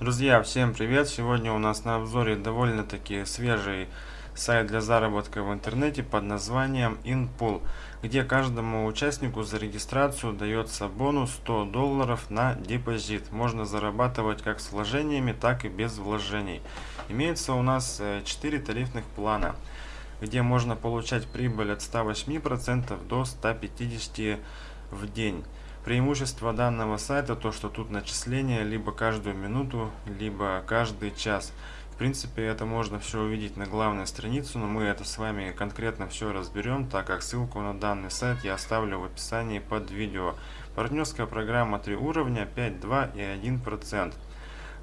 Друзья, всем привет! Сегодня у нас на обзоре довольно-таки свежий сайт для заработка в интернете под названием InPool, где каждому участнику за регистрацию дается бонус 100 долларов на депозит. Можно зарабатывать как с вложениями, так и без вложений. Имеется у нас 4 э, тарифных плана, где можно получать прибыль от 108% до 150% в день. Преимущество данного сайта то, что тут начисление либо каждую минуту, либо каждый час. В принципе, это можно все увидеть на главной странице, но мы это с вами конкретно все разберем, так как ссылку на данный сайт я оставлю в описании под видео. Партнерская программа 3 уровня, 5, 2 и 1%.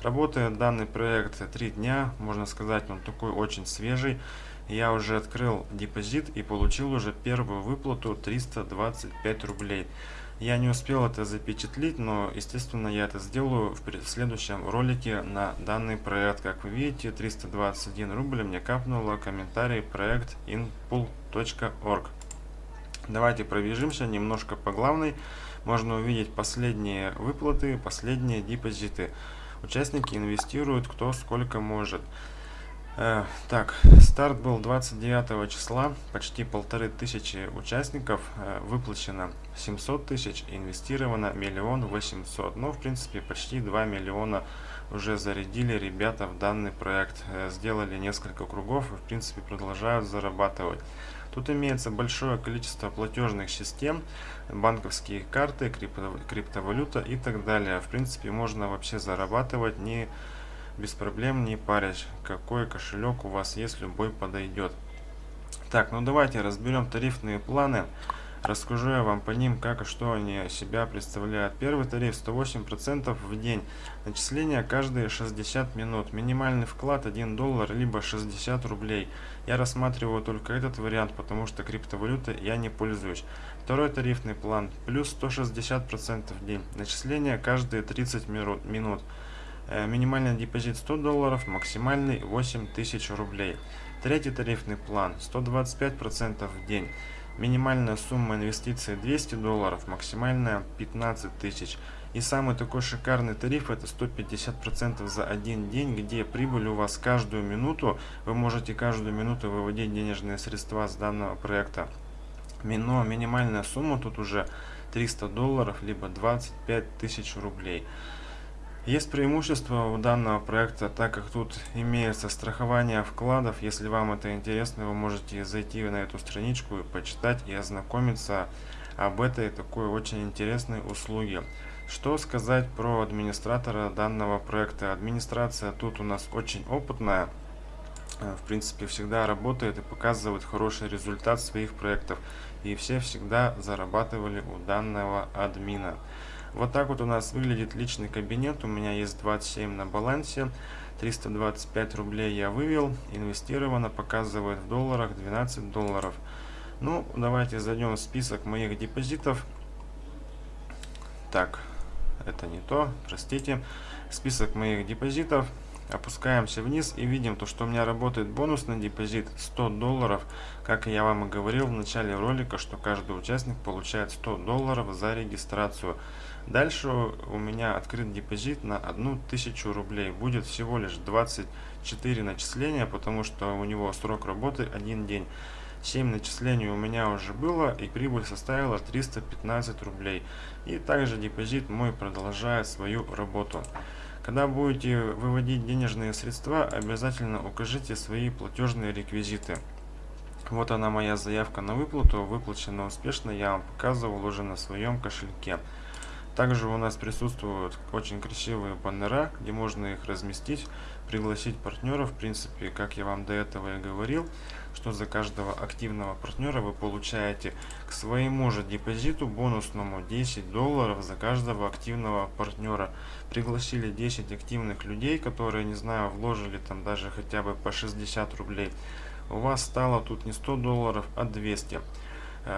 Работает данный проект 3 дня, можно сказать, он такой очень свежий. Я уже открыл депозит и получил уже первую выплату 325 рублей. Я не успел это запечатлить, но, естественно, я это сделаю в следующем ролике на данный проект. Как вы видите, 321 рубль мне капнуло комментарий проект inpool.org. Давайте пробежимся немножко по главной. Можно увидеть последние выплаты, последние депозиты. Участники инвестируют кто сколько может. Э, так, старт был 29 числа, почти полторы тысячи участников, э, выплачено 700 тысяч, инвестировано миллион восемьсот. Ну, в принципе, почти 2 миллиона уже зарядили ребята в данный проект, э, сделали несколько кругов и, в принципе, продолжают зарабатывать. Тут имеется большое количество платежных систем, банковские карты, крипто, криптовалюта и так далее. В принципе, можно вообще зарабатывать не без проблем не парясь, какой кошелек у вас есть, любой подойдет. Так, ну давайте разберем тарифные планы. Расскажу я вам по ним, как и что они себя представляют. Первый тариф 108% в день. Начисление каждые 60 минут. Минимальный вклад 1 доллар, либо 60 рублей. Я рассматриваю только этот вариант, потому что криптовалютой я не пользуюсь. Второй тарифный план. Плюс 160% в день. Начисление каждые 30 минут. Э, минимальный депозит 100 долларов, максимальный 8000 рублей. Третий тарифный план 125% в день. Минимальная сумма инвестиций 200 долларов, максимальная 15 тысяч. И самый такой шикарный тариф это 150% за один день, где прибыль у вас каждую минуту. Вы можете каждую минуту выводить денежные средства с данного проекта. Но минимальная сумма тут уже 300 долларов, либо 25 тысяч рублей. Есть преимущество у данного проекта, так как тут имеется страхование вкладов. Если вам это интересно, вы можете зайти на эту страничку и почитать и ознакомиться об этой такой очень интересной услуге. Что сказать про администратора данного проекта? Администрация тут у нас очень опытная. Э, в принципе, всегда работает и показывает хороший результат своих проектов. И все всегда зарабатывали у данного админа. Вот так вот у нас выглядит личный кабинет. У меня есть 27 на балансе. 325 рублей я вывел. Инвестировано, показывает в долларах 12 долларов. Ну, давайте зайдем в список моих депозитов. Так, это не то, простите. Список моих депозитов. Опускаемся вниз и видим то, что у меня работает бонусный депозит 100 долларов. Как я вам и говорил в начале ролика, что каждый участник получает 100 долларов за регистрацию. Дальше у меня открыт депозит на 1000 рублей. Будет всего лишь 24 начисления, потому что у него срок работы один день. 7 начислений у меня уже было и прибыль составила 315 рублей. И также депозит мой продолжает свою работу. Когда будете выводить денежные средства, обязательно укажите свои платежные реквизиты. Вот она моя заявка на выплату, выплачена успешно, я вам показывал уже на своем кошельке. Также у нас присутствуют очень красивые баннера, где можно их разместить, пригласить партнеров. В принципе, как я вам до этого и говорил, что за каждого активного партнера вы получаете к своему же депозиту бонусному 10 долларов за каждого активного партнера. Пригласили 10 активных людей, которые, не знаю, вложили там даже хотя бы по 60 рублей. У вас стало тут не 100 долларов, а 200 Э,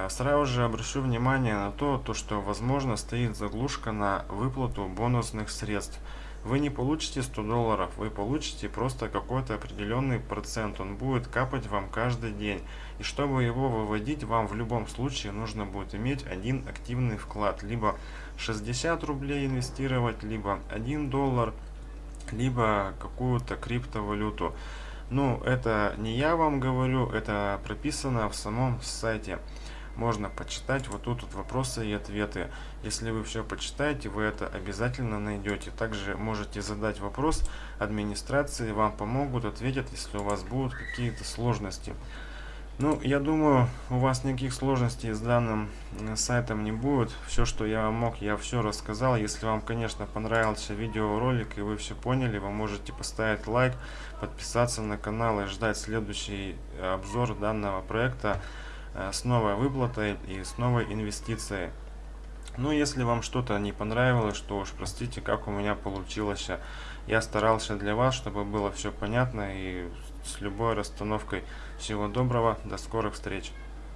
сразу же обращу внимание на то, то, что возможно стоит заглушка на выплату бонусных средств. Вы не получите 100 долларов, вы получите просто какой-то определенный процент. Он будет капать вам каждый день. И чтобы его выводить, вам в любом случае нужно будет иметь один активный вклад. Либо 60 рублей инвестировать, либо 1 доллар, либо какую-то криптовалюту. Ну, это не я вам говорю, это прописано в самом сайте. Можно почитать, вот тут вот вопросы и ответы. Если вы все почитаете, вы это обязательно найдете. Также можете задать вопрос администрации, вам помогут, ответят, если у вас будут какие-то сложности. Ну, я думаю, у вас никаких сложностей с данным э, сайтом не будет. Все, что я мог, я все рассказал. Если вам, конечно, понравился видеоролик и вы все поняли, вы можете поставить лайк, подписаться на канал и ждать следующий обзор данного проекта э, с новой выплатой и с новой инвестицией. Ну, если вам что-то не понравилось, что уж простите, как у меня получилось. Я старался для вас, чтобы было все понятно и с любой расстановкой. Всего доброго, до скорых встреч!